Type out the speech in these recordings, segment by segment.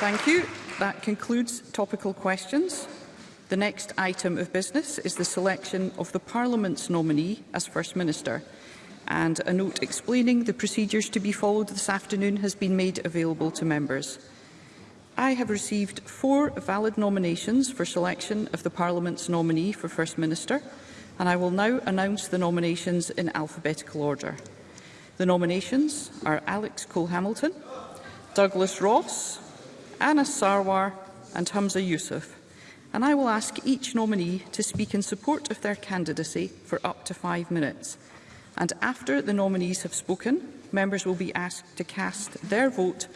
Thank you. That concludes topical questions. The next item of business is the selection of the Parliament's nominee as First Minister. And a note explaining the procedures to be followed this afternoon has been made available to members. I have received four valid nominations for selection of the Parliament's nominee for First Minister, and I will now announce the nominations in alphabetical order. The nominations are Alex Cole-Hamilton, Douglas Ross, Anna Sarwar and Hamza Yusuf, and I will ask each nominee to speak in support of their candidacy for up to five minutes. And after the nominees have spoken, members will be asked to cast their vote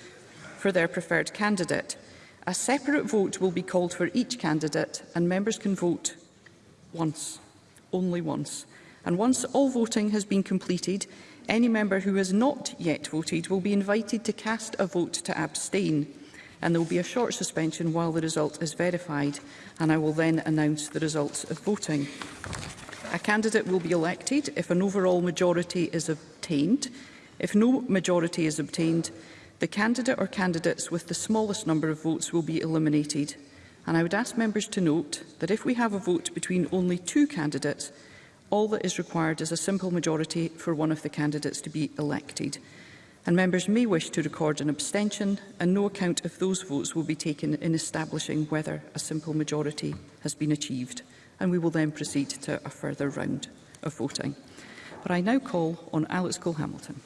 for their preferred candidate. A separate vote will be called for each candidate, and members can vote once, only once. And once all voting has been completed, any member who has not yet voted will be invited to cast a vote to abstain and there will be a short suspension while the result is verified, and I will then announce the results of voting. A candidate will be elected if an overall majority is obtained. If no majority is obtained, the candidate or candidates with the smallest number of votes will be eliminated. And I would ask members to note that if we have a vote between only two candidates, all that is required is a simple majority for one of the candidates to be elected and members may wish to record an abstention and no account of those votes will be taken in establishing whether a simple majority has been achieved and we will then proceed to a further round of voting. But I now call on Alex Cole-Hamilton.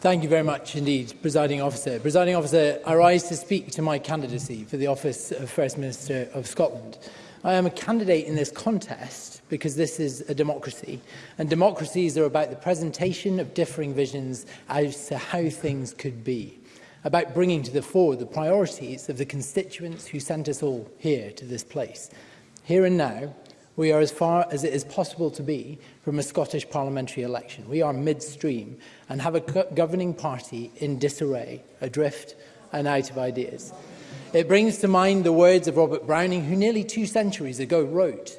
Thank you very much indeed, Presiding Officer. Presiding Officer, I rise to speak to my candidacy for the office of First Minister of Scotland. I am a candidate in this contest because this is a democracy. And democracies are about the presentation of differing visions as to how things could be, about bringing to the fore the priorities of the constituents who sent us all here to this place. Here and now, we are as far as it is possible to be from a Scottish parliamentary election. We are midstream and have a governing party in disarray, adrift and out of ideas. It brings to mind the words of Robert Browning, who nearly two centuries ago wrote,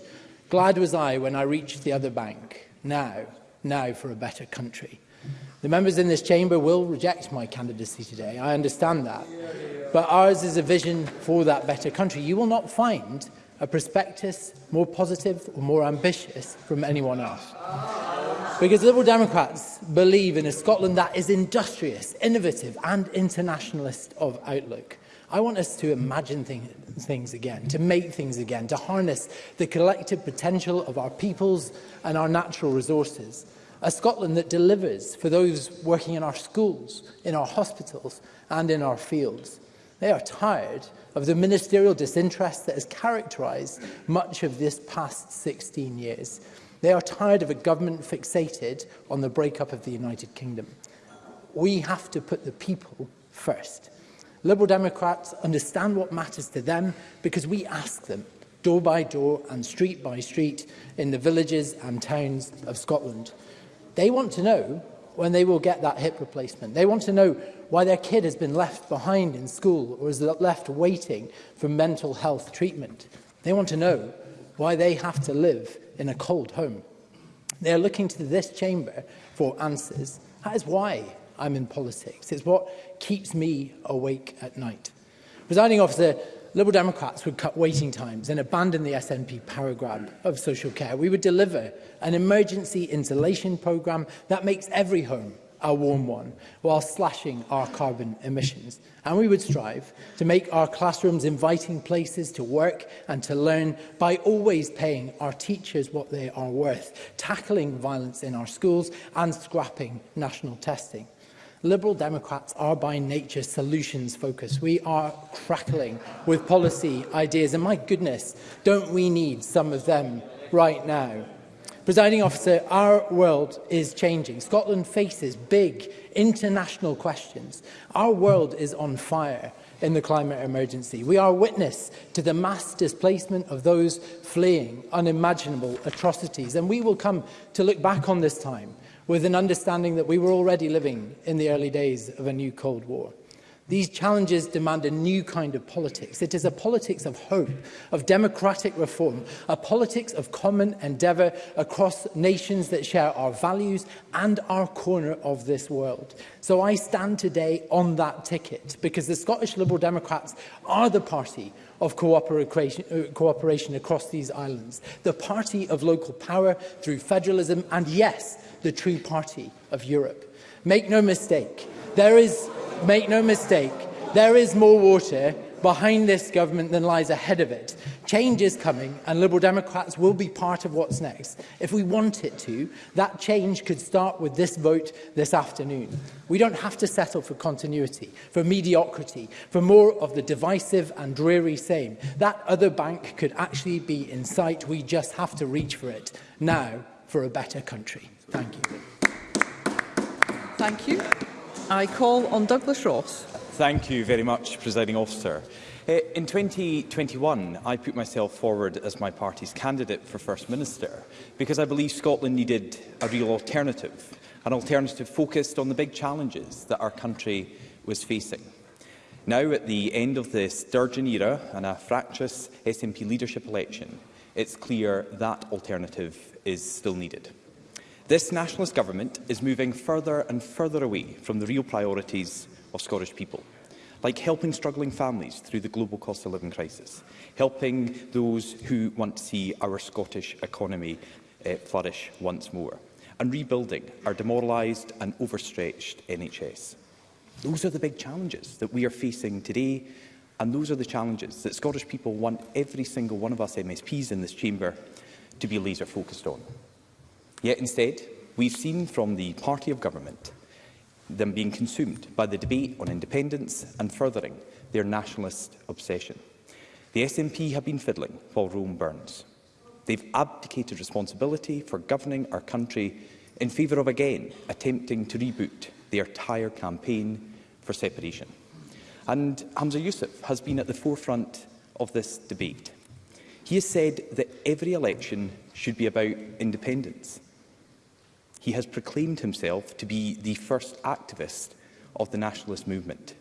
Glad was I when I reached the other bank. Now, now for a better country. The members in this chamber will reject my candidacy today. I understand that. But ours is a vision for that better country. You will not find a prospectus more positive or more ambitious from anyone else. Because Liberal Democrats believe in a Scotland that is industrious, innovative and internationalist of outlook. I want us to imagine thing, things again, to make things again, to harness the collective potential of our peoples and our natural resources. A Scotland that delivers for those working in our schools, in our hospitals and in our fields. They are tired of the ministerial disinterest that has characterised much of this past 16 years. They are tired of a government fixated on the breakup of the United Kingdom. We have to put the people first. Liberal Democrats understand what matters to them because we ask them door by door and street by street in the villages and towns of Scotland. They want to know when they will get that hip replacement. They want to know why their kid has been left behind in school or is left waiting for mental health treatment. They want to know why they have to live in a cold home. They are looking to this chamber for answers. That is why I'm in politics. It's what keeps me awake at night. Presiding officer, Liberal Democrats would cut waiting times and abandon the SNP power grab of social care. We would deliver an emergency insulation program that makes every home a warm one while slashing our carbon emissions. And we would strive to make our classrooms inviting places to work and to learn by always paying our teachers what they are worth, tackling violence in our schools and scrapping national testing. Liberal Democrats are by nature solutions focused. We are crackling with policy ideas, and my goodness, don't we need some of them right now? Presiding officer, our world is changing. Scotland faces big international questions. Our world is on fire in the climate emergency. We are witness to the mass displacement of those fleeing unimaginable atrocities. And we will come to look back on this time with an understanding that we were already living in the early days of a new Cold War. These challenges demand a new kind of politics. It is a politics of hope, of democratic reform, a politics of common endeavour across nations that share our values and our corner of this world. So I stand today on that ticket because the Scottish Liberal Democrats are the party of cooperation uh, cooperation across these islands, the party of local power through federalism, and yes, the true party of Europe. Make no mistake, there is, make no mistake, there is more water behind this government than lies ahead of it. Change is coming and Liberal Democrats will be part of what's next. If we want it to, that change could start with this vote this afternoon. We don't have to settle for continuity, for mediocrity, for more of the divisive and dreary same. That other bank could actually be in sight. We just have to reach for it now for a better country. Thank you. Thank you. I call on Douglas Ross. Thank you very much, Presiding Officer. Uh, in 2021, I put myself forward as my party's candidate for First Minister because I believe Scotland needed a real alternative, an alternative focused on the big challenges that our country was facing. Now, at the end of the Sturgeon era and a fractious SNP leadership election, it's clear that alternative is still needed. This nationalist government is moving further and further away from the real priorities of Scottish people like helping struggling families through the global cost of living crisis, helping those who want to see our Scottish economy uh, flourish once more, and rebuilding our demoralised and overstretched NHS. Those are the big challenges that we are facing today, and those are the challenges that Scottish people want every single one of us MSPs in this chamber to be laser focused on. Yet instead, we've seen from the party of government them being consumed by the debate on independence and furthering their nationalist obsession. The SNP have been fiddling while Rome burns. They've abdicated responsibility for governing our country in favour of again attempting to reboot their entire campaign for separation. And Hamza Yusuf has been at the forefront of this debate. He has said that every election should be about independence, he has proclaimed himself to be the first activist of the nationalist movement.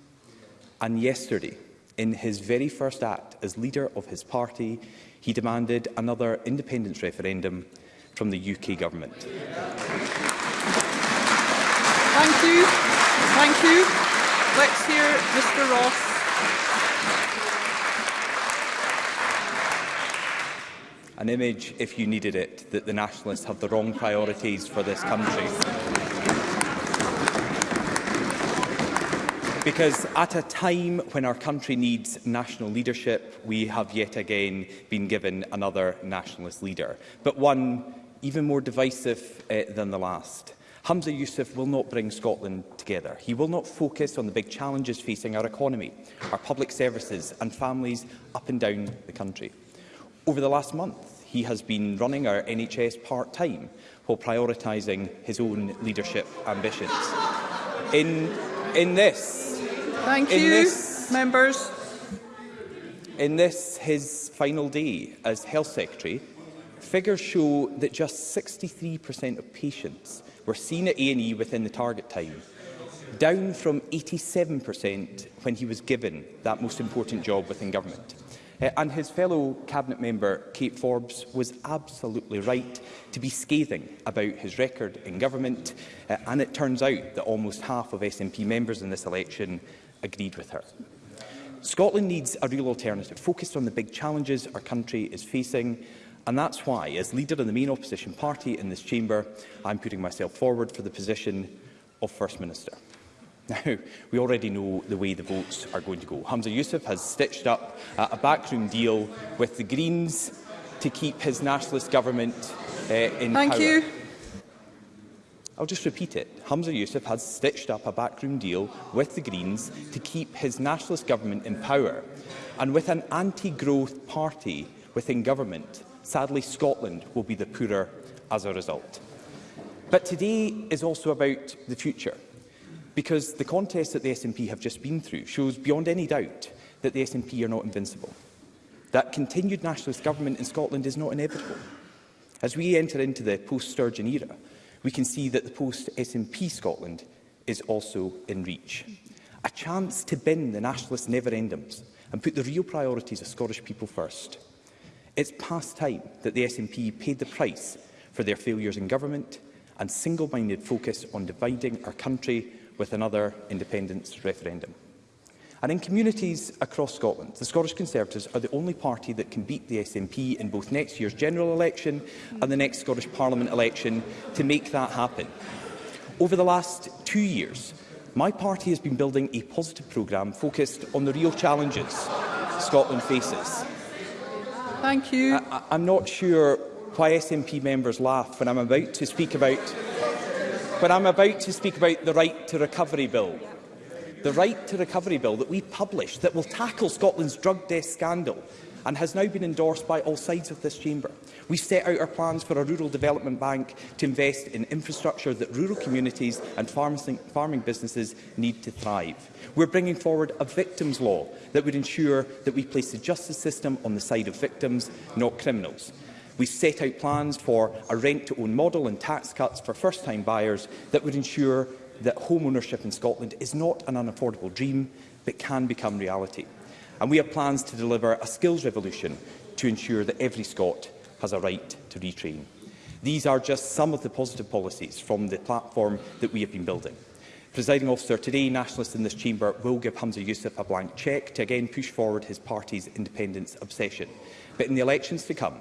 And yesterday, in his very first act as leader of his party, he demanded another independence referendum from the UK government. Thank you. Thank you. Let's hear Mr Ross an image, if you needed it, that the Nationalists have the wrong priorities for this country. Because at a time when our country needs national leadership, we have yet again been given another nationalist leader, but one even more divisive uh, than the last. Hamza Youssef will not bring Scotland together. He will not focus on the big challenges facing our economy, our public services and families up and down the country. Over the last month, he has been running our NHS part-time while prioritising his own leadership ambitions. In, in this... Thank in you, this, members. In this, his final day as Health Secretary, figures show that just 63% of patients were seen at A&E within the target time, down from 87% when he was given that most important job within government. Uh, and his fellow Cabinet member, Kate Forbes, was absolutely right to be scathing about his record in government. Uh, and it turns out that almost half of SNP members in this election agreed with her. Scotland needs a real alternative, focused on the big challenges our country is facing. And that's why, as leader of the main opposition party in this chamber, I'm putting myself forward for the position of First Minister. Now, we already know the way the votes are going to go. Hamza Youssef has stitched up uh, a backroom deal with the Greens to keep his nationalist government uh, in Thank power. You. I'll just repeat it. Hamza Youssef has stitched up a backroom deal with the Greens to keep his nationalist government in power and with an anti-growth party within government. Sadly, Scotland will be the poorer as a result. But today is also about the future because the contest that the SNP have just been through shows beyond any doubt that the SNP are not invincible. That continued nationalist government in Scotland is not inevitable. As we enter into the post-Sturgeon era, we can see that the post-SNP Scotland is also in reach. A chance to bin the nationalist never-endums and put the real priorities of Scottish people first. It's past time that the SNP paid the price for their failures in government and single-minded focus on dividing our country with another independence referendum. And in communities across Scotland, the Scottish Conservatives are the only party that can beat the SNP in both next year's general election and the next Scottish Parliament election to make that happen. Over the last two years, my party has been building a positive programme focused on the real challenges Scotland faces. Thank you. I, I'm not sure why SNP members laugh when I'm about to speak about But I'm about to speak about the Right to Recovery Bill. The Right to Recovery Bill that we published that will tackle Scotland's drug death scandal and has now been endorsed by all sides of this chamber. We set out our plans for a rural development bank to invest in infrastructure that rural communities and farming businesses need to thrive. We're bringing forward a victims law that would ensure that we place the justice system on the side of victims, not criminals. We set out plans for a rent-to-own model and tax cuts for first-time buyers that would ensure that home ownership in Scotland is not an unaffordable dream, but can become reality. And we have plans to deliver a skills revolution to ensure that every Scot has a right to retrain. These are just some of the positive policies from the platform that we have been building. Presiding officer, today nationalists in this chamber will give Hamza Youssef a blank cheque to again push forward his party's independence obsession. But in the elections to come,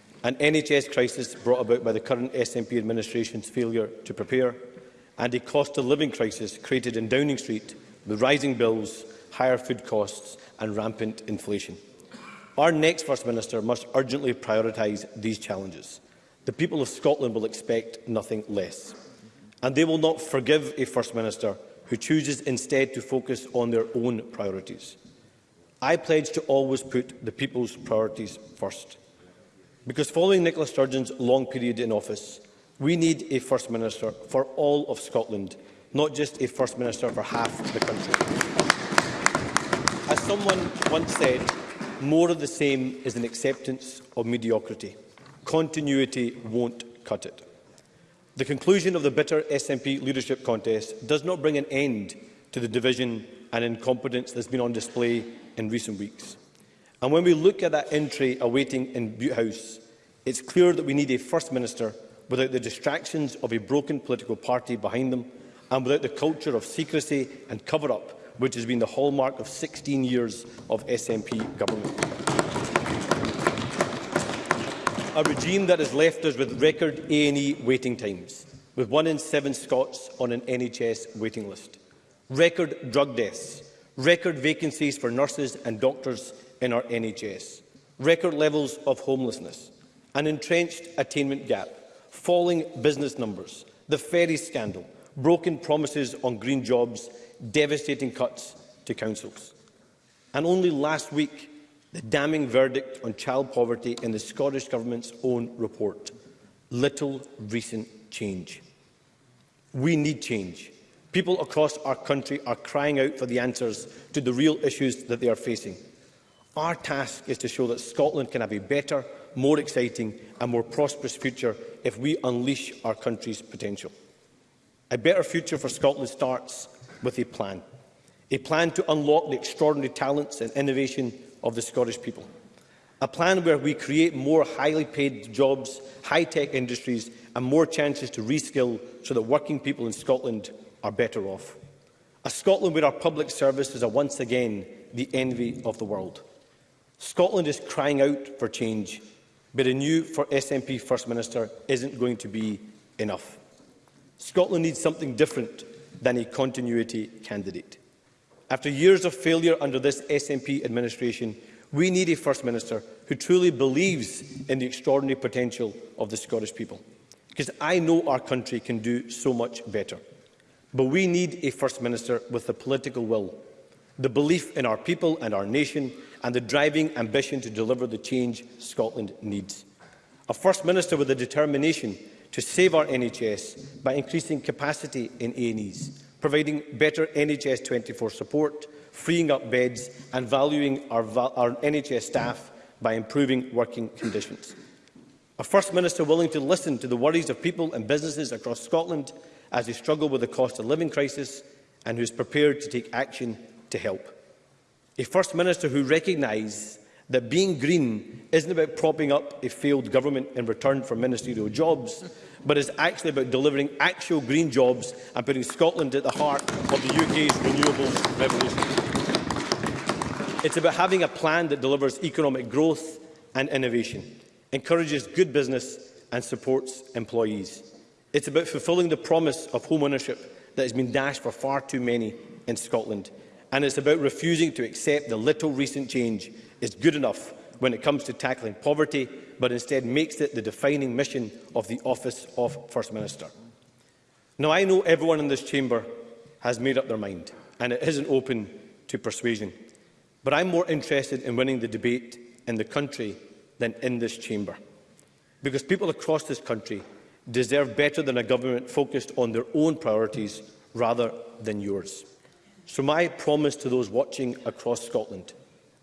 an NHS crisis brought about by the current SNP administration's failure to prepare, and a cost of living crisis created in Downing Street with rising bills, higher food costs and rampant inflation. Our next First Minister must urgently prioritise these challenges. The people of Scotland will expect nothing less. And they will not forgive a First Minister who chooses instead to focus on their own priorities. I pledge to always put the people's priorities first. Because following Nicola Sturgeon's long period in office, we need a First Minister for all of Scotland, not just a First Minister for half the country. As someone once said, more of the same is an acceptance of mediocrity. Continuity won't cut it. The conclusion of the bitter SNP leadership contest does not bring an end to the division and incompetence that's been on display in recent weeks. And when we look at that entry awaiting in Butte House, it's clear that we need a First Minister without the distractions of a broken political party behind them and without the culture of secrecy and cover-up which has been the hallmark of 16 years of SNP government. A regime that has left us with record A&E waiting times, with one in seven Scots on an NHS waiting list, record drug deaths, record vacancies for nurses and doctors in our NHS, record levels of homelessness, an entrenched attainment gap, falling business numbers, the ferry scandal, broken promises on green jobs, devastating cuts to councils. And only last week, the damning verdict on child poverty in the Scottish Government's own report. Little recent change. We need change. People across our country are crying out for the answers to the real issues that they are facing. Our task is to show that Scotland can have a better, more exciting and more prosperous future if we unleash our country's potential. A better future for Scotland starts with a plan. A plan to unlock the extraordinary talents and innovation of the Scottish people. A plan where we create more highly paid jobs, high-tech industries and more chances to reskill so that working people in Scotland are better off. A Scotland where our public service is once again the envy of the world. Scotland is crying out for change, but a new for SNP First Minister isn't going to be enough. Scotland needs something different than a continuity candidate. After years of failure under this SNP administration, we need a First Minister who truly believes in the extraordinary potential of the Scottish people. Because I know our country can do so much better. But we need a First Minister with the political will the belief in our people and our nation, and the driving ambition to deliver the change Scotland needs. A First Minister with the determination to save our NHS by increasing capacity in A&Es, providing better NHS 24 support, freeing up beds and valuing our, our NHS staff by improving working conditions. A First Minister willing to listen to the worries of people and businesses across Scotland as they struggle with the cost of living crisis and who is prepared to take action to help. A First Minister who recognised that being green isn't about propping up a failed government in return for ministerial jobs, but is actually about delivering actual green jobs and putting Scotland at the heart of the UK's renewable revolution. It's about having a plan that delivers economic growth and innovation, encourages good business and supports employees. It's about fulfilling the promise of home ownership that has been dashed for far too many in Scotland and it's about refusing to accept the little recent change is good enough when it comes to tackling poverty, but instead makes it the defining mission of the Office of First Minister. Now, I know everyone in this chamber has made up their mind, and it isn't open to persuasion. But I'm more interested in winning the debate in the country than in this chamber. Because people across this country deserve better than a government focused on their own priorities rather than yours. So my promise to those watching across Scotland,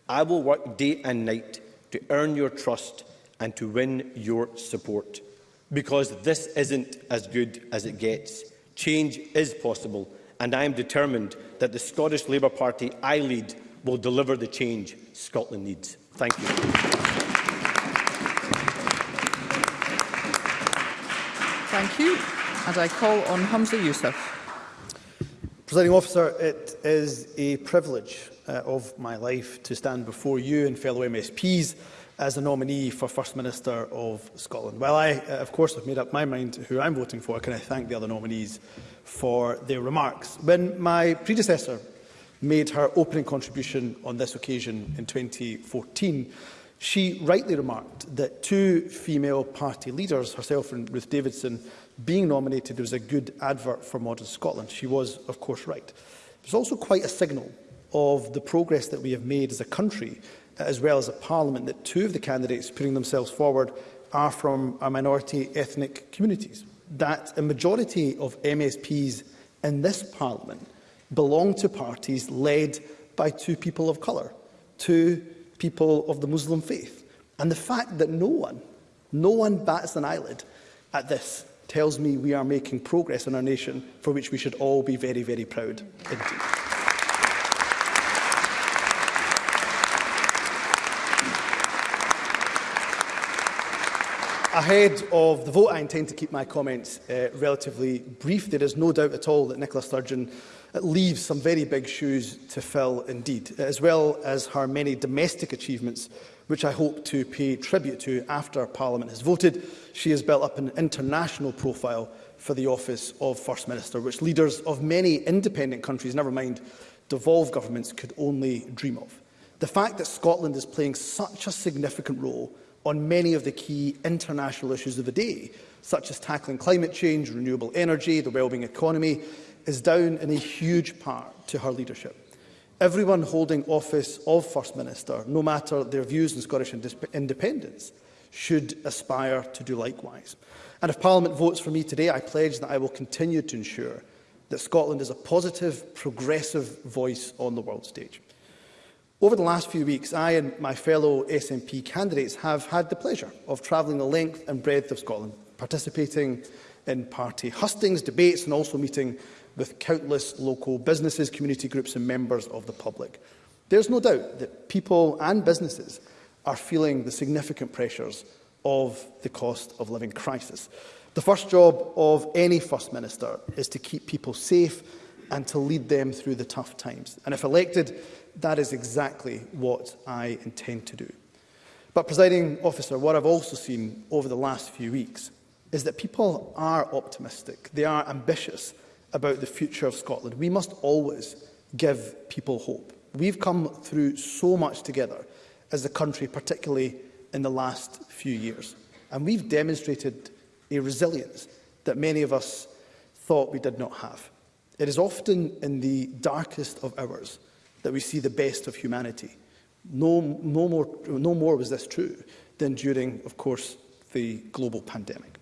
I will work day and night to earn your trust and to win your support. Because this isn't as good as it gets. Change is possible, and I am determined that the Scottish Labour Party I lead will deliver the change Scotland needs. Thank you. Thank you. And I call on Hamza Youssef. Presiding officer, it is a privilege uh, of my life to stand before you and fellow MSPs as a nominee for First Minister of Scotland. While I, uh, of course, have made up my mind who I'm voting for, can I thank the other nominees for their remarks. When my predecessor made her opening contribution on this occasion in 2014, she rightly remarked that two female party leaders, herself and Ruth Davidson, being nominated, there was a good advert for Modern Scotland. She was, of course, right. It was also quite a signal of the progress that we have made as a country, as well as a parliament, that two of the candidates putting themselves forward are from our minority ethnic communities. That a majority of MSPs in this parliament belong to parties led by two people of colour, two people of the Muslim faith. And the fact that no one, no one bats an eyelid at this tells me we are making progress in our nation for which we should all be very, very proud indeed. Ahead of the vote, I intend to keep my comments uh, relatively brief. There is no doubt at all that Nicola Sturgeon uh, leaves some very big shoes to fill indeed, as well as her many domestic achievements which I hope to pay tribute to after Parliament has voted. She has built up an international profile for the office of First Minister, which leaders of many independent countries, never mind devolved governments, could only dream of. The fact that Scotland is playing such a significant role on many of the key international issues of the day, such as tackling climate change, renewable energy, the wellbeing economy, is down in a huge part to her leadership everyone holding office of First Minister, no matter their views on Scottish independence, should aspire to do likewise. And if Parliament votes for me today, I pledge that I will continue to ensure that Scotland is a positive, progressive voice on the world stage. Over the last few weeks, I and my fellow SNP candidates have had the pleasure of travelling the length and breadth of Scotland, participating in party hustings, debates and also meeting with countless local businesses, community groups and members of the public. There's no doubt that people and businesses are feeling the significant pressures of the cost of living crisis. The first job of any First Minister is to keep people safe and to lead them through the tough times. And if elected, that is exactly what I intend to do. But, presiding officer, what I've also seen over the last few weeks is that people are optimistic, they are ambitious, about the future of Scotland. We must always give people hope. We've come through so much together as a country, particularly in the last few years. And we've demonstrated a resilience that many of us thought we did not have. It is often in the darkest of hours that we see the best of humanity. No, no, more, no more was this true than during, of course, the global pandemic.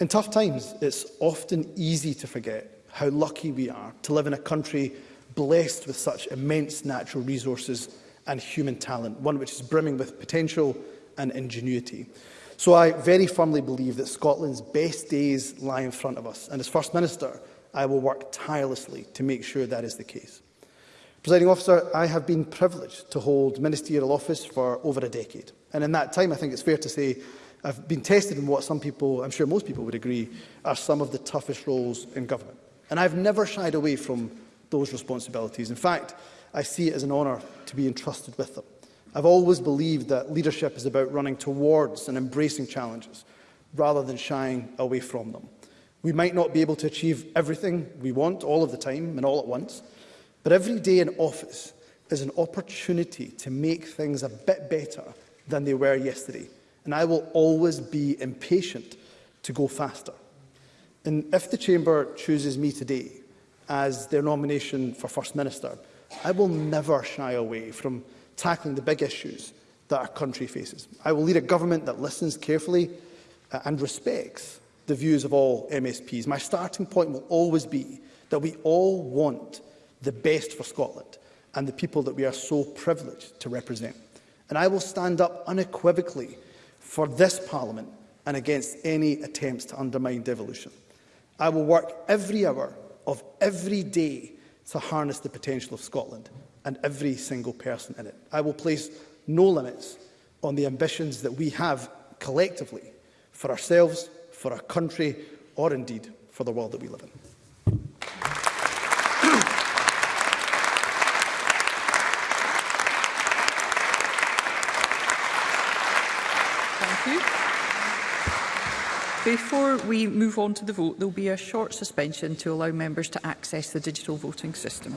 In tough times, it's often easy to forget how lucky we are to live in a country blessed with such immense natural resources and human talent, one which is brimming with potential and ingenuity. So I very firmly believe that Scotland's best days lie in front of us, and as First Minister, I will work tirelessly to make sure that is the case. Presiding officer, I have been privileged to hold ministerial office for over a decade, and in that time I think it's fair to say I've been tested in what some people, I'm sure most people would agree, are some of the toughest roles in government. And I've never shied away from those responsibilities. In fact, I see it as an honour to be entrusted with them. I've always believed that leadership is about running towards and embracing challenges, rather than shying away from them. We might not be able to achieve everything we want all of the time and all at once, but every day in office is an opportunity to make things a bit better than they were yesterday and I will always be impatient to go faster. And if the Chamber chooses me today as their nomination for First Minister, I will never shy away from tackling the big issues that our country faces. I will lead a government that listens carefully uh, and respects the views of all MSPs. My starting point will always be that we all want the best for Scotland and the people that we are so privileged to represent. And I will stand up unequivocally for this Parliament and against any attempts to undermine devolution. I will work every hour of every day to harness the potential of Scotland and every single person in it. I will place no limits on the ambitions that we have collectively for ourselves, for our country, or indeed for the world that we live in. Before we move on to the vote, there'll be a short suspension to allow members to access the digital voting system.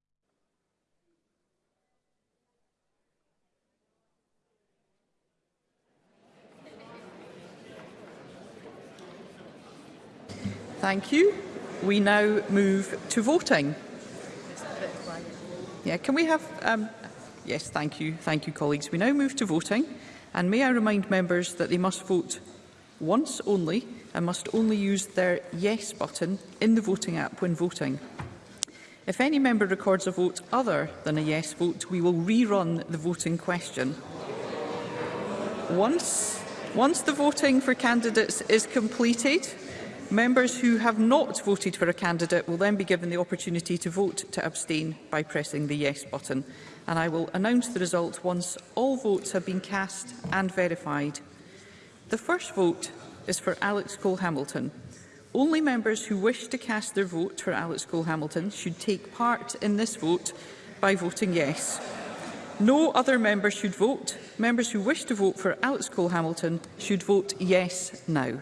Thank you. We now move to voting. Yeah, can we have... Um, yes, thank you. Thank you, colleagues. We now move to voting. And may I remind members that they must vote once only and must only use their yes button in the voting app when voting. If any member records a vote other than a yes vote, we will rerun the voting question. Once, once the voting for candidates is completed, Members who have not voted for a candidate will then be given the opportunity to vote to abstain by pressing the Yes button. And I will announce the result once all votes have been cast and verified. The first vote is for Alex Cole-Hamilton. Only members who wish to cast their vote for Alex Cole-Hamilton should take part in this vote by voting yes. No other member should vote. Members who wish to vote for Alex Cole-Hamilton should vote yes now.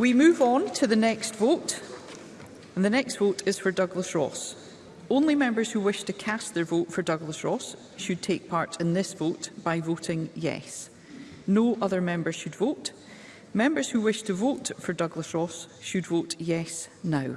We move on to the next vote, and the next vote is for Douglas Ross. Only members who wish to cast their vote for Douglas Ross should take part in this vote by voting yes. No other members should vote. Members who wish to vote for Douglas Ross should vote yes now.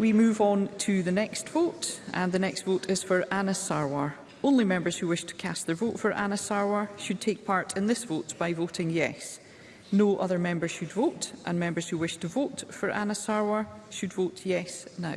We move on to the next vote, and the next vote is for Anna Sarwar. Only members who wish to cast their vote for Anna Sarwar should take part in this vote by voting yes. No other members should vote, and members who wish to vote for Anna Sarwar should vote yes now.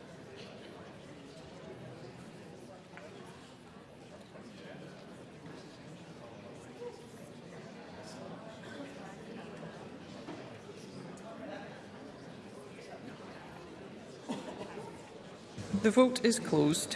The vote is closed.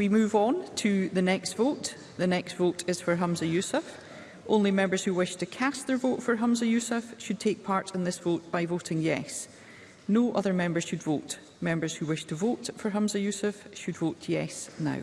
we move on to the next vote. The next vote is for Hamza Youssef. Only members who wish to cast their vote for Hamza Youssef should take part in this vote by voting yes. No other members should vote. Members who wish to vote for Hamza Youssef should vote yes now.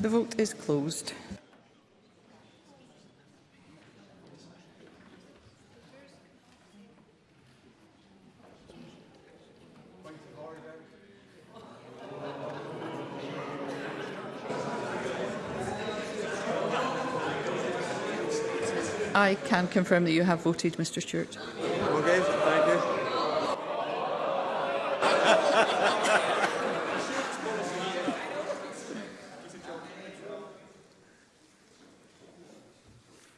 The vote is closed. I can confirm that you have voted, Mr Stewart.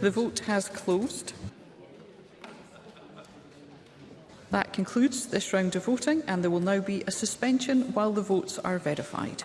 The vote has closed. That concludes this round of voting and there will now be a suspension while the votes are verified.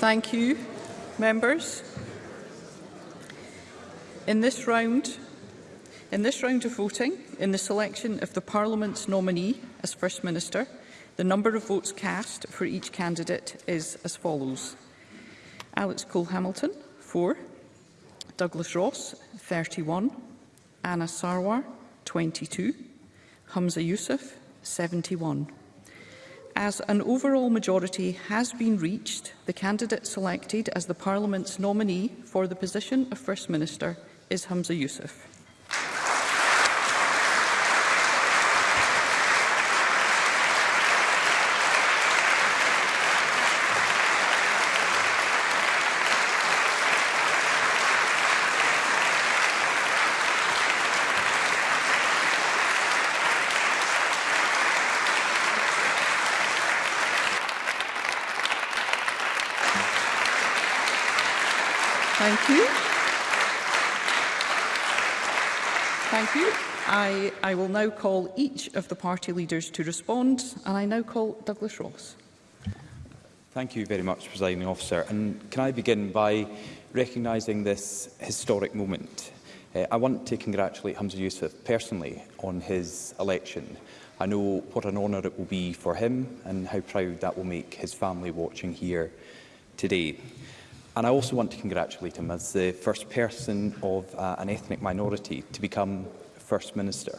Thank you, members. In this round, in this round of voting, in the selection of the Parliament's nominee as First Minister, the number of votes cast for each candidate is as follows. Alex Cole-Hamilton, 4. Douglas Ross, 31. Anna Sarwar, 22. Humza Yousaf, 71 as an overall majority has been reached, the candidate selected as the Parliament's nominee for the position of First Minister is Hamza Youssef. I will now call each of the party leaders to respond, and I now call Douglas Ross. Thank you very much, Presiding Officer. And can I begin by recognising this historic moment? Uh, I want to congratulate Hamza Yusuf personally on his election. I know what an honour it will be for him and how proud that will make his family watching here today. And I also want to congratulate him as the first person of uh, an ethnic minority to become First Minister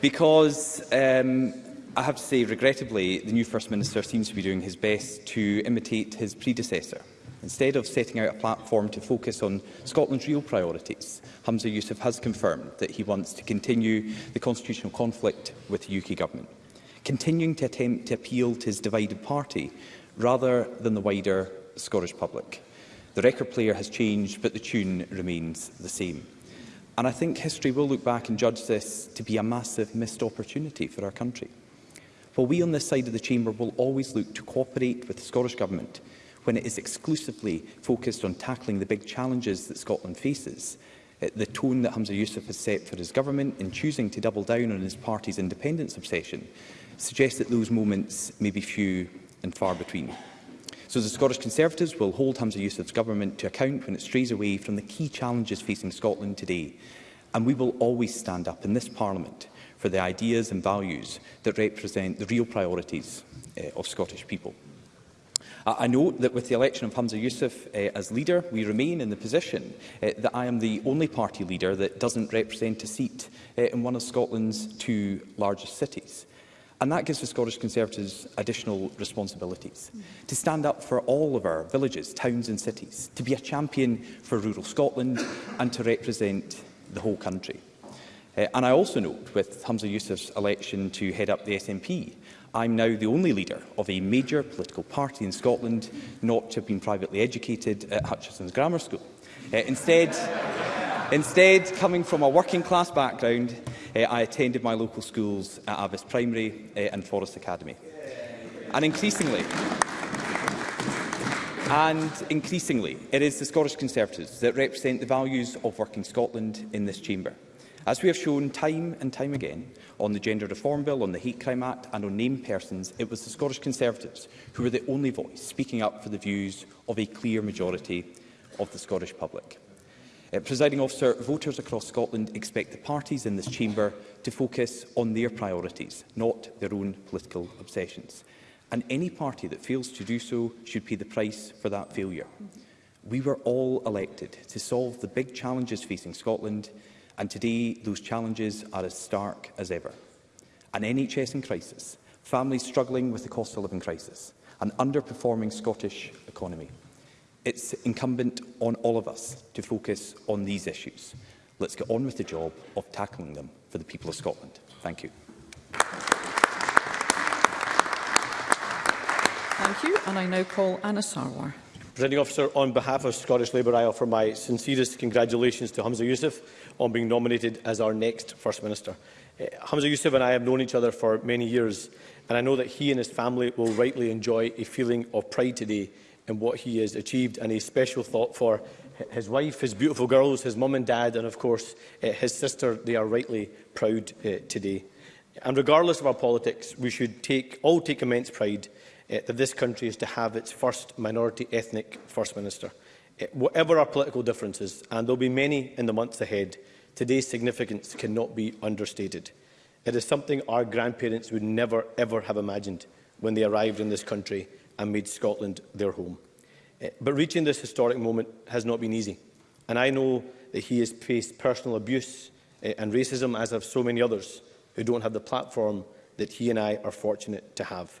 Because um, I have to say, regrettably, the new First Minister seems to be doing his best to imitate his predecessor. Instead of setting out a platform to focus on Scotland's real priorities, Hamza Youssef has confirmed that he wants to continue the constitutional conflict with the UK Government, continuing to attempt to appeal to his divided party rather than the wider Scottish public. The record player has changed, but the tune remains the same. And I think history will look back and judge this to be a massive missed opportunity for our country. While we on this side of the chamber will always look to cooperate with the Scottish Government when it is exclusively focused on tackling the big challenges that Scotland faces, uh, the tone that Hamza Youssef has set for his government in choosing to double down on his party's independence obsession suggests that those moments may be few and far between. So the Scottish Conservatives will hold Hamza Youssef's government to account when it strays away from the key challenges facing Scotland today. And we will always stand up in this Parliament for the ideas and values that represent the real priorities uh, of Scottish people. Uh, I note that with the election of Hamza Youssef uh, as leader, we remain in the position uh, that I am the only party leader that doesn't represent a seat uh, in one of Scotland's two largest cities. And that gives the Scottish Conservatives additional responsibilities. Mm. To stand up for all of our villages, towns and cities, to be a champion for rural Scotland and to represent the whole country. Uh, and I also note, with Hamza Youssef's election to head up the SNP, I'm now the only leader of a major political party in Scotland not to have been privately educated at Hutchison's Grammar School. Uh, instead, instead, coming from a working class background, uh, I attended my local schools at Avis Primary uh, and Forest Academy. And increasingly, and increasingly, it is the Scottish Conservatives that represent the values of working Scotland in this chamber. As we have shown time and time again on the Gender Reform Bill, on the Hate Crime Act and on named persons, it was the Scottish Conservatives who were the only voice speaking up for the views of a clear majority of the Scottish public. Uh, Presiding officer, voters across Scotland expect the parties in this chamber to focus on their priorities, not their own political obsessions. And any party that fails to do so should pay the price for that failure. We were all elected to solve the big challenges facing Scotland And today, those challenges are as stark as ever. An NHS in crisis, families struggling with the cost of living crisis, an underperforming Scottish economy. It's incumbent on all of us to focus on these issues. Let's get on with the job of tackling them for the people of Scotland. Thank you. Thank you, and I now call Anna Sarwar. Presiding officer, on behalf of Scottish Labour, I offer my sincerest congratulations to Hamza Youssef on being nominated as our next First Minister. Uh, Hamza Youssef and I have known each other for many years, and I know that he and his family will rightly enjoy a feeling of pride today in what he has achieved, and a special thought for his wife, his beautiful girls, his mum and dad, and of course uh, his sister. They are rightly proud uh, today. And regardless of our politics, we should take, all take immense pride uh, that this country is to have its first minority ethnic First Minister. Uh, whatever our political differences, and there will be many in the months ahead, today's significance cannot be understated. It is something our grandparents would never, ever have imagined when they arrived in this country and made Scotland their home. Uh, but reaching this historic moment has not been easy. And I know that he has faced personal abuse uh, and racism, as have so many others who don't have the platform that he and I are fortunate to have.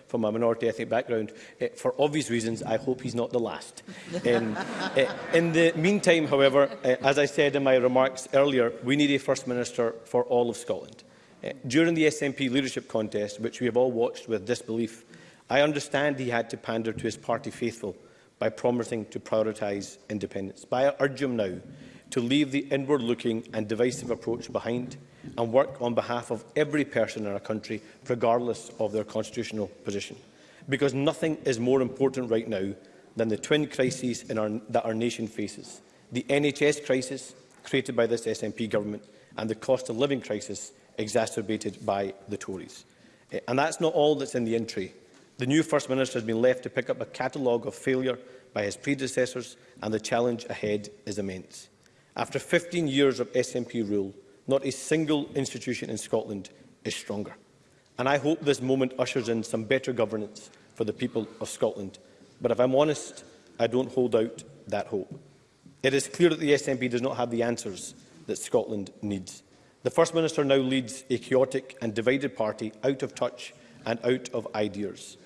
from a minority ethnic background, uh, for obvious reasons, I hope he's not the last. Um, uh, in the meantime, however, uh, as I said in my remarks earlier, we need a First Minister for all of Scotland. Uh, during the SNP leadership contest, which we have all watched with disbelief, I understand he had to pander to his party faithful by promising to prioritise independence. But I urge him now to leave the inward-looking and divisive approach behind and work on behalf of every person in our country, regardless of their constitutional position. Because nothing is more important right now than the twin crises in our, that our nation faces. The NHS crisis, created by this SNP government, and the cost of living crisis, exacerbated by the Tories. Eh, and that's not all that's in the entry. The new First Minister has been left to pick up a catalogue of failure by his predecessors, and the challenge ahead is immense. After 15 years of SNP rule, not a single institution in Scotland is stronger. And I hope this moment ushers in some better governance for the people of Scotland. But if I'm honest, I don't hold out that hope. It is clear that the SNP does not have the answers that Scotland needs. The First Minister now leads a chaotic and divided party out of touch and out of ideas.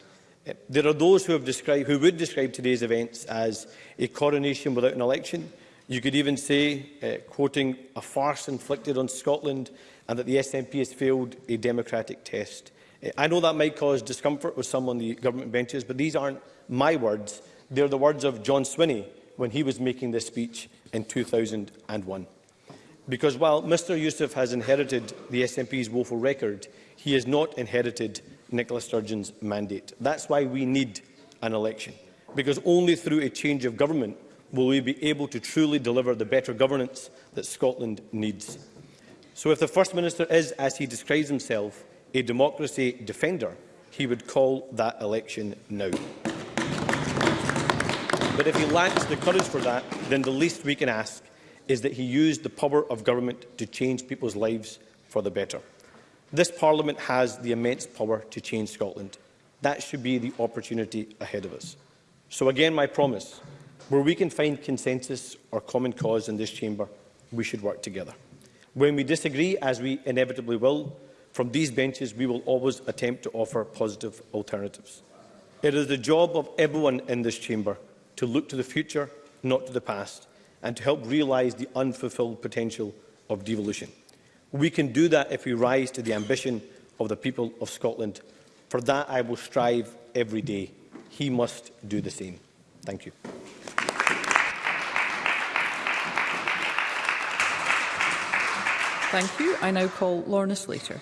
Eh, there are those who, have described, who would describe today's events as a coronation without an election, You could even say, uh, quoting, a farce inflicted on Scotland and that the SNP has failed a democratic test. Uh, I know that might cause discomfort with some on the government benches, but these aren't my words. They're the words of John Swinney when he was making this speech in 2001. Because while Mr Youssef has inherited the SNP's woeful record, he has not inherited Nicola Sturgeon's mandate. That's why we need an election, because only through a change of government will we be able to truly deliver the better governance that Scotland needs. So if the First Minister is, as he describes himself, a democracy defender, he would call that election now. But if he lacks the courage for that, then the least we can ask is that he used the power of government to change people's lives for the better. This Parliament has the immense power to change Scotland. That should be the opportunity ahead of us. So again, my promise Where we can find consensus or common cause in this chamber, we should work together. When we disagree, as we inevitably will, from these benches we will always attempt to offer positive alternatives. It is the job of everyone in this chamber to look to the future, not to the past, and to help realise the unfulfilled potential of devolution. We can do that if we rise to the ambition of the people of Scotland. For that I will strive every day. He must do the same. Thank you. Thank you. I now call Lorna Slater.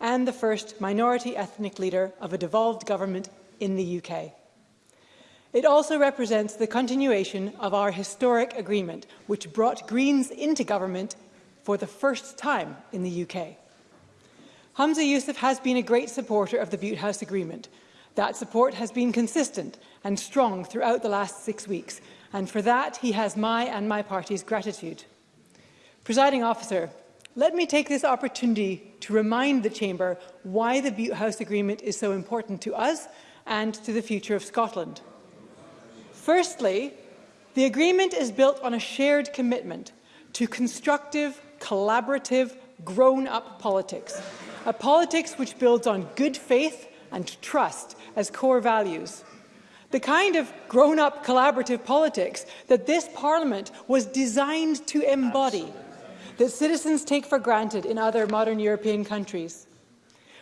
and the first minority ethnic leader of a devolved government in the UK. It also represents the continuation of our historic agreement, which brought Greens into government for the first time in the UK. Hamza Youssef has been a great supporter of the Butte House Agreement. That support has been consistent and strong throughout the last six weeks, and for that he has my and my party's gratitude. Presiding officer, Let me take this opportunity to remind the Chamber why the Butte House Agreement is so important to us and to the future of Scotland. Firstly, the agreement is built on a shared commitment to constructive, collaborative, grown-up politics, a politics which builds on good faith and trust as core values. The kind of grown-up collaborative politics that this Parliament was designed to embody. Absolutely that citizens take for granted in other modern European countries.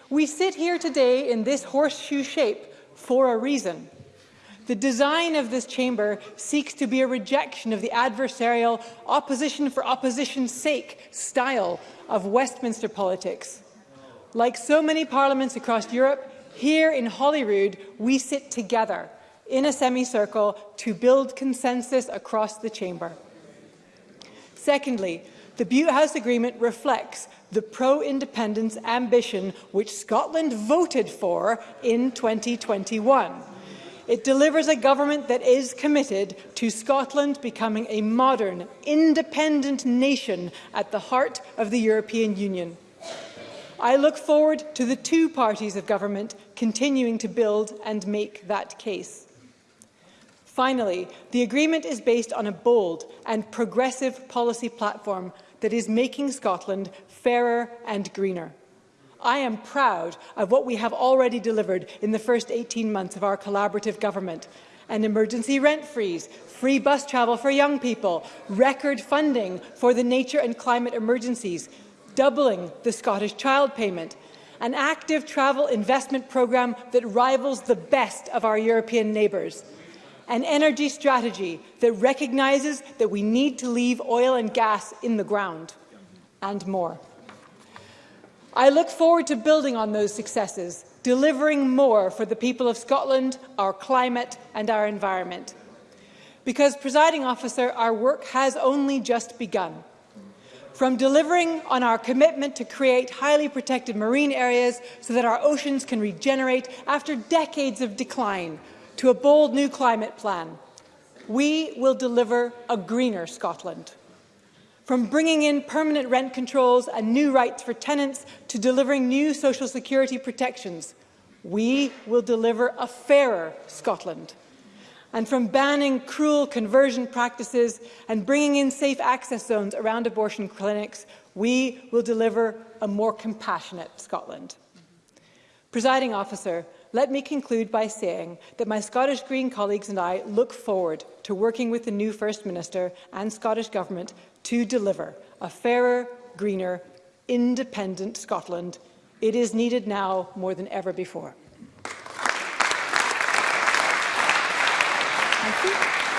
We sit here today in this horseshoe shape for a reason. The design of this chamber seeks to be a rejection of the adversarial, opposition for opposition's sake style of Westminster politics. Like so many parliaments across Europe, here in Holyrood, we sit together in a semicircle to build consensus across the chamber. Secondly, the Butte House Agreement reflects the pro-independence ambition which Scotland voted for in 2021. It delivers a government that is committed to Scotland becoming a modern, independent nation at the heart of the European Union. I look forward to the two parties of government continuing to build and make that case. Finally, the agreement is based on a bold and progressive policy platform that is making Scotland fairer and greener. I am proud of what we have already delivered in the first 18 months of our collaborative government. An emergency rent freeze, free bus travel for young people, record funding for the nature and climate emergencies, doubling the Scottish child payment, an active travel investment programme that rivals the best of our European neighbours, an energy strategy that recognises that we need to leave oil and gas in the ground, and more. I look forward to building on those successes, delivering more for the people of Scotland, our climate and our environment. Because, presiding officer, our work has only just begun. From delivering on our commitment to create highly protected marine areas so that our oceans can regenerate after decades of decline, to a bold new climate plan, we will deliver a greener Scotland. From bringing in permanent rent controls and new rights for tenants to delivering new social security protections, we will deliver a fairer Scotland. And from banning cruel conversion practices and bringing in safe access zones around abortion clinics, we will deliver a more compassionate Scotland. Presiding officer, let me conclude by saying that my Scottish Green colleagues and I look forward to working with the new First Minister and Scottish Government to deliver a fairer, greener, independent Scotland. It is needed now more than ever before.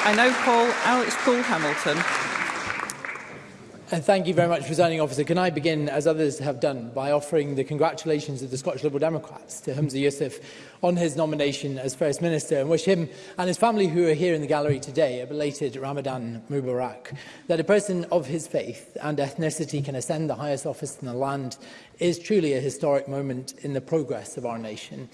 I now call Alex Cole Hamilton And thank you very much, Presiding Officer. Can I begin, as others have done, by offering the congratulations of the Scottish Liberal Democrats to Humza Yousaf on his nomination as First Minister and wish him and his family who are here in the gallery today a belated Ramadan Mubarak. That a person of his faith and ethnicity can ascend the highest office in the land is truly a historic moment in the progress of our nation.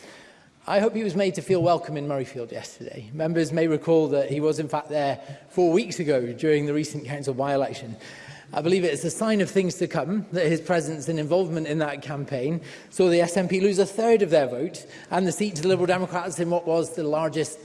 I hope he was made to feel welcome in Murrayfield yesterday. Members may recall that he was in fact there four weeks ago during the recent council by-election I believe it is a sign of things to come that his presence and involvement in that campaign saw the SNP lose a third of their vote and the seat to the Liberal Democrats in what was the largest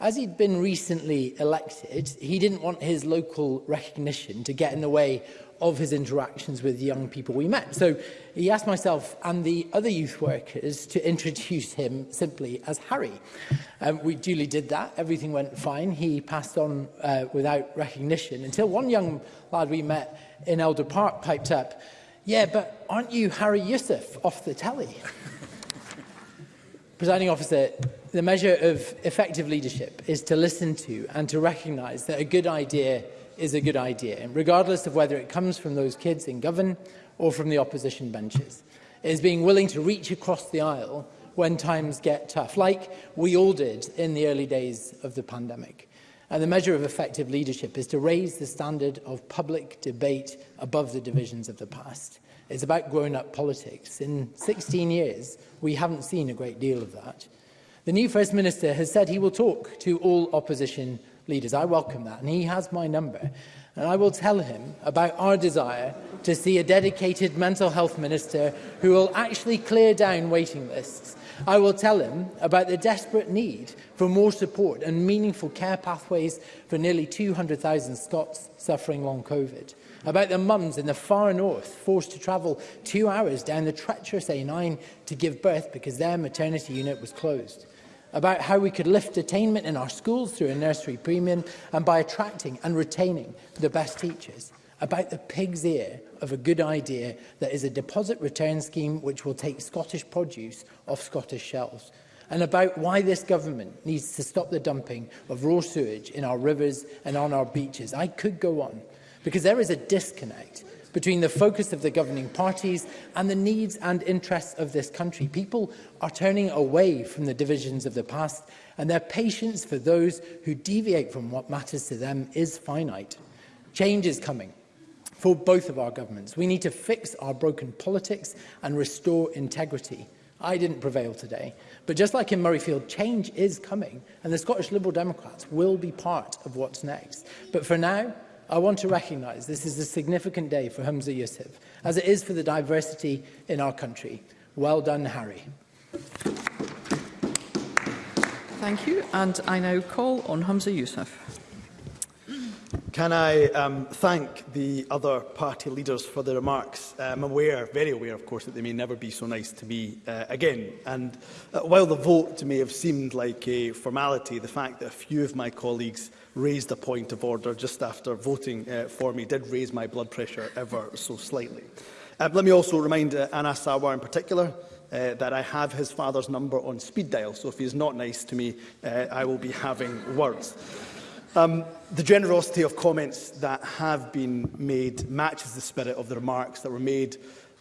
As he'd been recently elected, he didn't want his local recognition to get in the way of his interactions with young people we met. So he asked myself and the other youth workers to introduce him simply as Harry. Um, we duly did that. Everything went fine. He passed on uh, without recognition until one young lad we met in Elder Park piped up, yeah, but aren't you Harry Yusuf off the telly? Presiding officer, the measure of effective leadership is to listen to and to recognise that a good idea – is a good idea, regardless of whether it comes from those kids in govern or from the opposition benches. It is being willing to reach across the aisle when times get tough, like we all did in the early days of the pandemic. And the measure of effective leadership is to raise the standard of public debate above the divisions of the past. It's about grown-up politics. In 16 years, we haven't seen a great deal of that. The new First Minister has said he will talk to all opposition leaders. I welcome that. And he has my number. And I will tell him about our desire to see a dedicated mental health minister who will actually clear down waiting lists. I will tell him about the desperate need for more support and meaningful care pathways for nearly 200,000 Scots suffering long COVID. About the mums in the far north forced to travel two hours down the treacherous A9 to give birth because their maternity unit was closed about how we could lift attainment in our schools through a nursery premium and by attracting and retaining the best teachers, about the pig's ear of a good idea that is a deposit return scheme which will take Scottish produce off Scottish shelves, and about why this government needs to stop the dumping of raw sewage in our rivers and on our beaches. I could go on, because there is a disconnect between the focus of the governing parties and the needs and interests of this country. People are turning away from the divisions of the past and their patience for those who deviate from what matters to them is finite. Change is coming for both of our governments. We need to fix our broken politics and restore integrity. I didn't prevail today. But just like in Murrayfield, change is coming, and the Scottish Liberal Democrats will be part of what's next. But for now, I want to recognise this is a significant day for Hamza Yusuf, as it is for the diversity in our country. Well done, Harry. Thank you. And I now call on Hamza Yusuf. Can I um, thank the other party leaders for their remarks? Um, I'm aware, very aware of course, that they may never be so nice to me uh, again. And uh, while the vote may have seemed like a formality, the fact that a few of my colleagues raised a point of order just after voting uh, for me, did raise my blood pressure ever so slightly. Uh, let me also remind uh, Anas Sawar in particular uh, that I have his father's number on speed dial, so if he's not nice to me, uh, I will be having words. Um, the generosity of comments that have been made matches the spirit of the remarks that were made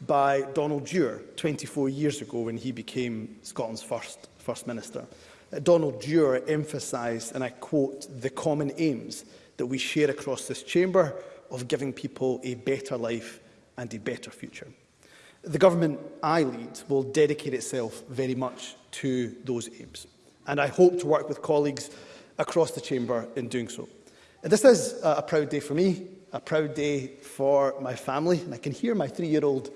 by Donald Dewar 24 years ago when he became Scotland's first First Minister. Donald Dewar emphasised, and I quote, the common aims that we share across this chamber of giving people a better life and a better future. The government I lead will dedicate itself very much to those aims, and I hope to work with colleagues across the chamber in doing so. And this is a proud day for me, a proud day for my family, and I can hear my three-year-old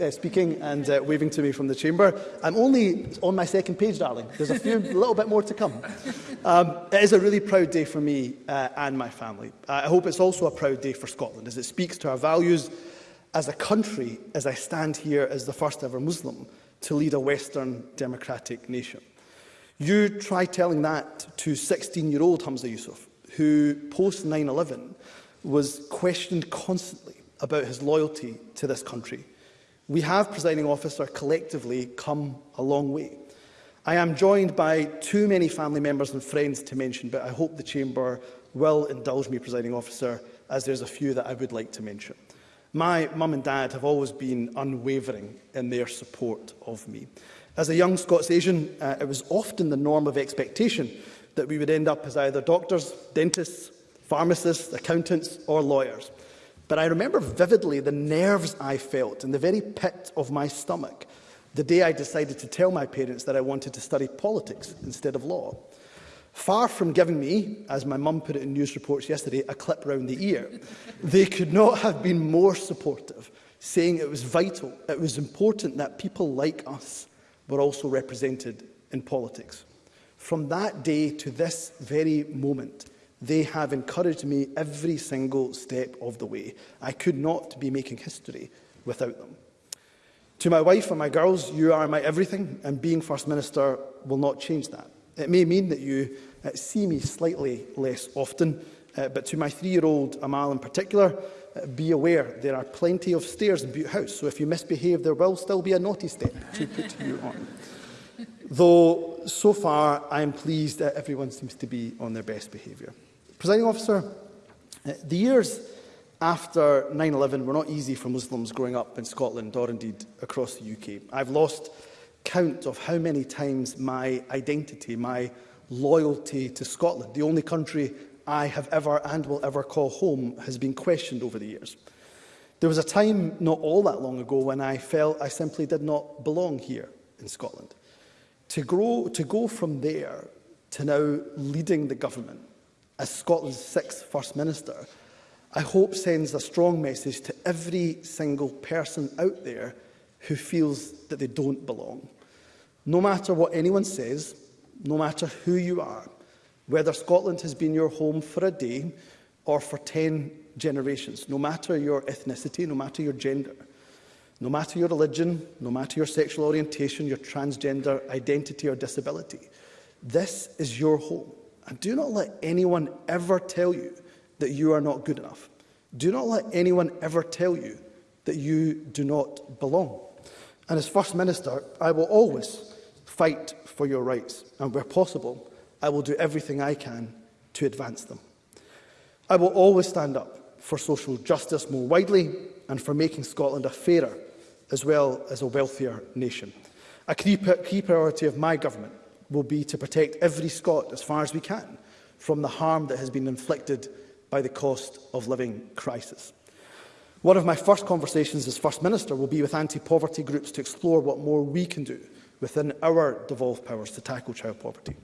uh, speaking and uh, waving to me from the chamber. I'm only on my second page, darling. There's a few, little bit more to come. Um, it is a really proud day for me uh, and my family. I hope it's also a proud day for Scotland as it speaks to our values as a country as I stand here as the first ever Muslim to lead a Western democratic nation. You try telling that to 16-year-old Hamza Yusuf, who post 9-11 was questioned constantly about his loyalty to this country we have, presiding officer, collectively come a long way. I am joined by too many family members and friends to mention, but I hope the Chamber will indulge me, presiding officer, as there's a few that I would like to mention. My mum and dad have always been unwavering in their support of me. As a young Scots Asian, uh, it was often the norm of expectation that we would end up as either doctors, dentists, pharmacists, accountants or lawyers. But I remember vividly the nerves I felt in the very pit of my stomach the day I decided to tell my parents that I wanted to study politics instead of law. Far from giving me, as my mum put it in news reports yesterday, a clip round the ear, they could not have been more supportive, saying it was vital, it was important that people like us were also represented in politics. From that day to this very moment, They have encouraged me every single step of the way. I could not be making history without them. To my wife and my girls, you are my everything, and being First Minister will not change that. It may mean that you uh, see me slightly less often, uh, but to my three-year-old Amal in particular, uh, be aware there are plenty of stairs in Butte House, so if you misbehave, there will still be a naughty step to put you on. Though, so far, I am pleased that everyone seems to be on their best behaviour. Presiding officer, uh, the years after 9-11 were not easy for Muslims growing up in Scotland or indeed across the UK. I've lost count of how many times my identity, my loyalty to Scotland, the only country I have ever and will ever call home, has been questioned over the years. There was a time not all that long ago when I felt I simply did not belong here in Scotland. To, grow, to go from there to now leading the government as Scotland's sixth First Minister, I hope sends a strong message to every single person out there who feels that they don't belong. No matter what anyone says, no matter who you are, whether Scotland has been your home for a day or for 10 generations, no matter your ethnicity, no matter your gender, no matter your religion, no matter your sexual orientation, your transgender identity or disability, this is your home. And do not let anyone ever tell you that you are not good enough. Do not let anyone ever tell you that you do not belong. And as First Minister, I will always fight for your rights, and where possible, I will do everything I can to advance them. I will always stand up for social justice more widely and for making Scotland a fairer as well as a wealthier nation. A key, key priority of my government will be to protect every Scot as far as we can from the harm that has been inflicted by the cost of living crisis. One of my first conversations as First Minister will be with anti-poverty groups to explore what more we can do within our devolved powers to tackle child poverty.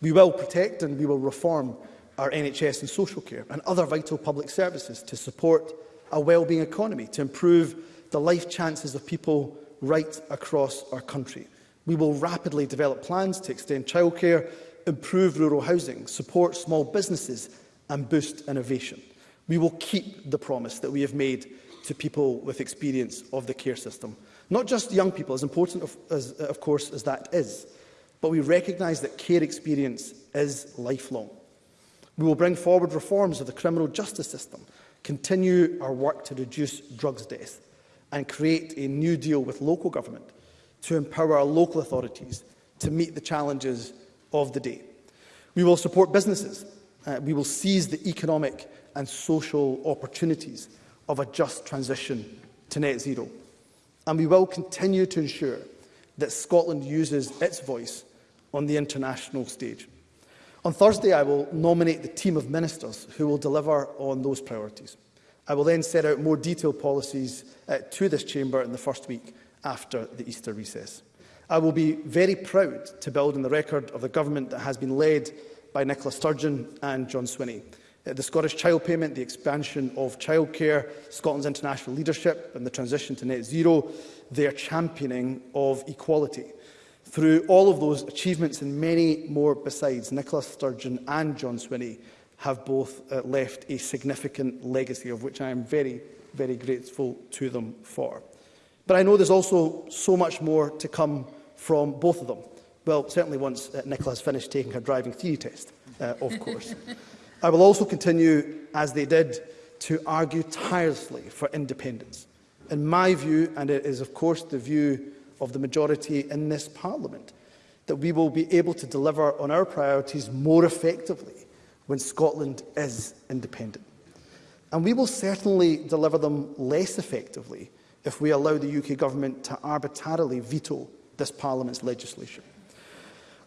We will protect and we will reform our NHS and social care and other vital public services to support a well-being economy, to improve the life chances of people right across our country. We will rapidly develop plans to extend childcare, improve rural housing, support small businesses and boost innovation. We will keep the promise that we have made to people with experience of the care system. Not just young people, as important of, as, of course as that is, but we recognise that care experience is lifelong. We will bring forward reforms of the criminal justice system, continue our work to reduce drugs death and create a new deal with local government to empower our local authorities to meet the challenges of the day. We will support businesses. Uh, we will seize the economic and social opportunities of a just transition to net zero. And we will continue to ensure that Scotland uses its voice on the international stage. On Thursday, I will nominate the team of ministers who will deliver on those priorities. I will then set out more detailed policies uh, to this chamber in the first week after the Easter recess. I will be very proud to build on the record of the government that has been led by Nicola Sturgeon and John Swinney. Uh, the Scottish child payment, the expansion of childcare, Scotland's international leadership and the transition to net zero, their championing of equality. Through all of those achievements and many more besides, Nicola Sturgeon and John Swinney have both uh, left a significant legacy of which I am very, very grateful to them for. But I know there's also so much more to come from both of them. Well, certainly once uh, Nicola has finished taking her driving theory test, uh, of course. I will also continue, as they did, to argue tirelessly for independence. In my view, and it is of course the view of the majority in this Parliament, that we will be able to deliver on our priorities more effectively when Scotland is independent. And we will certainly deliver them less effectively if we allow the UK government to arbitrarily veto this Parliament's legislation.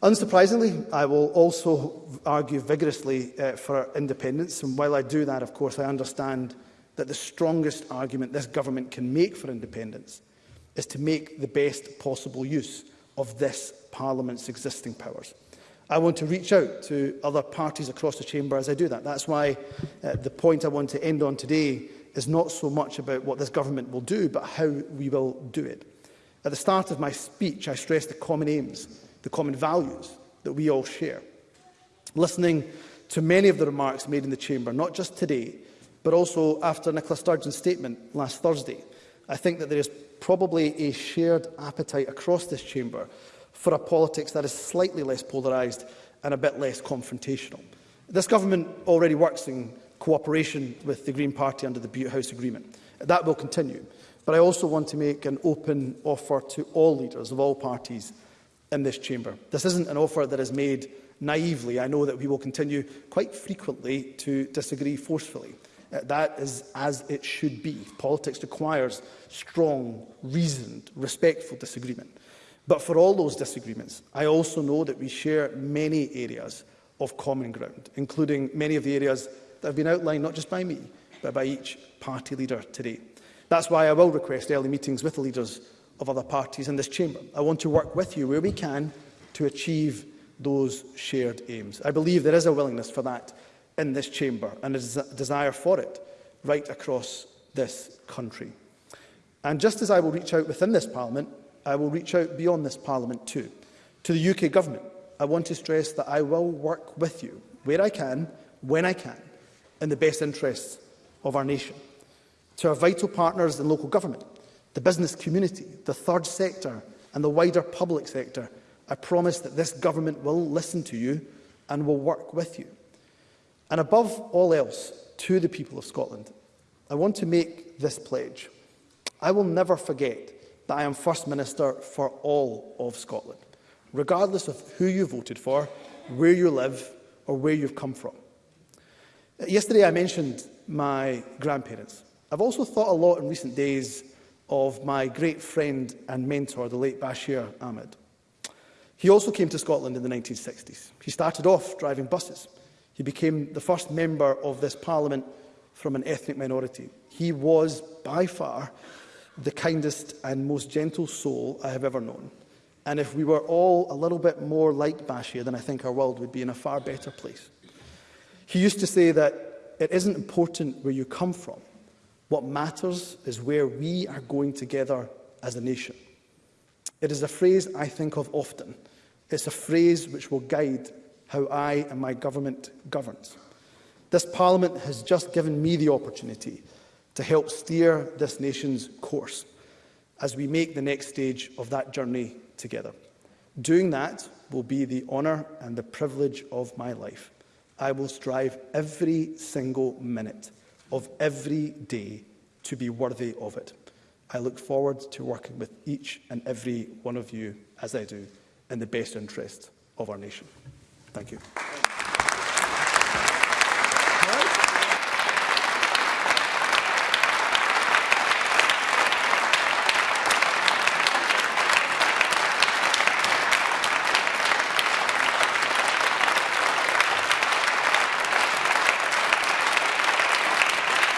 Unsurprisingly, I will also argue vigorously uh, for independence, and while I do that, of course, I understand that the strongest argument this government can make for independence is to make the best possible use of this Parliament's existing powers. I want to reach out to other parties across the chamber as I do that. That's why uh, the point I want to end on today is not so much about what this government will do, but how we will do it. At the start of my speech, I stressed the common aims, the common values that we all share. Listening to many of the remarks made in the chamber, not just today, but also after Nicola Sturgeon's statement last Thursday, I think that there is probably a shared appetite across this chamber for a politics that is slightly less polarised and a bit less confrontational. This government already works in cooperation with the Green Party under the Butte House Agreement. That will continue. But I also want to make an open offer to all leaders of all parties in this chamber. This isn't an offer that is made naively. I know that we will continue quite frequently to disagree forcefully. Uh, that is as it should be. Politics requires strong, reasoned, respectful disagreement. But for all those disagreements, I also know that we share many areas of common ground, including many of the areas that have been outlined not just by me, but by each party leader today. That's why I will request early meetings with the leaders of other parties in this chamber. I want to work with you where we can to achieve those shared aims. I believe there is a willingness for that in this chamber and a desire for it right across this country. And just as I will reach out within this parliament, I will reach out beyond this parliament too. To the UK government, I want to stress that I will work with you where I can, when I can, in the best interests of our nation. To our vital partners in local government, the business community, the third sector and the wider public sector, I promise that this government will listen to you and will work with you. And above all else, to the people of Scotland, I want to make this pledge. I will never forget that I am First Minister for all of Scotland, regardless of who you voted for, where you live or where you've come from. Yesterday I mentioned my grandparents. I've also thought a lot in recent days of my great friend and mentor, the late Bashir Ahmed. He also came to Scotland in the 1960s. He started off driving buses. He became the first member of this parliament from an ethnic minority. He was, by far, the kindest and most gentle soul I have ever known. And if we were all a little bit more like Bashir, then I think our world would be in a far better place. He used to say that it isn't important where you come from. What matters is where we are going together as a nation. It is a phrase I think of often. It's a phrase which will guide how I and my government governs. This Parliament has just given me the opportunity to help steer this nation's course as we make the next stage of that journey together. Doing that will be the honour and the privilege of my life. I will strive every single minute of every day to be worthy of it. I look forward to working with each and every one of you, as I do, in the best interest of our nation. Thank you.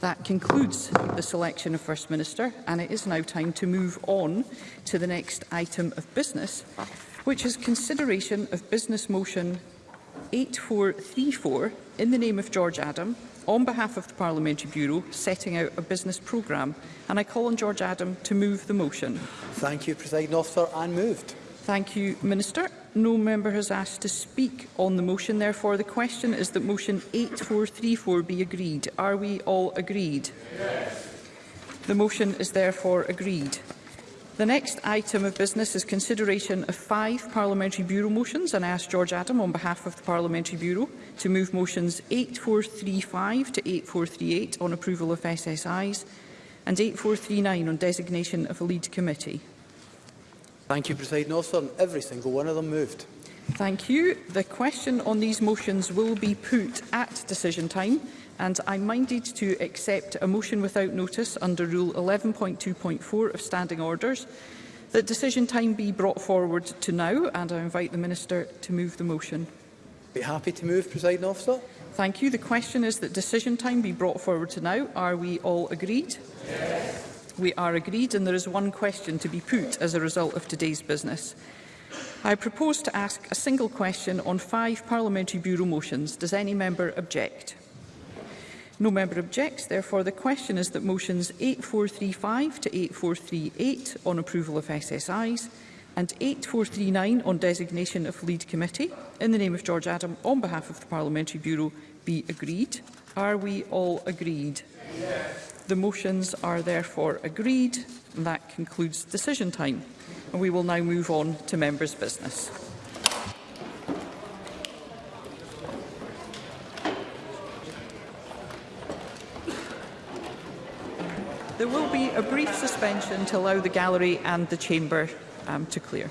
That concludes the selection of First Minister, and it is now time to move on to the next item of business, which is consideration of business motion 8434 in the name of George Adam on behalf of the Parliamentary Bureau setting out a business programme and I call on George Adam to move the motion. Thank you, President Officer, and moved. Thank you, Minister. No member has asked to speak on the motion. Therefore, the question is that motion 8434 be agreed. Are we all agreed? Yes. The motion is therefore agreed. The next item of business is consideration of five Parliamentary Bureau motions, and I ask George Adam on behalf of the Parliamentary Bureau to move motions 8435 to 8438 on approval of SSIs and 8439 on designation of a lead committee. Thank you, President Officer, and every single one of them moved. Thank you. The question on these motions will be put at decision time and I'm minded to accept a motion without notice under Rule 11.2.4 of Standing Orders that decision time be brought forward to now, and I invite the Minister to move the motion. Be happy to move, Presiding Officer. Thank you. The question is that decision time be brought forward to now. Are we all agreed? Yes. We are agreed, and there is one question to be put as a result of today's business. I propose to ask a single question on five Parliamentary Bureau motions. Does any member object? No member objects. Therefore, the question is that motions 8435 to 8438 on approval of SSIs and 8439 on designation of lead committee, in the name of George Adam, on behalf of the Parliamentary Bureau, be agreed. Are we all agreed? Yes. The motions are therefore agreed. And that concludes decision time. And we will now move on to members' business. There will be a brief suspension to allow the gallery and the chamber um, to clear.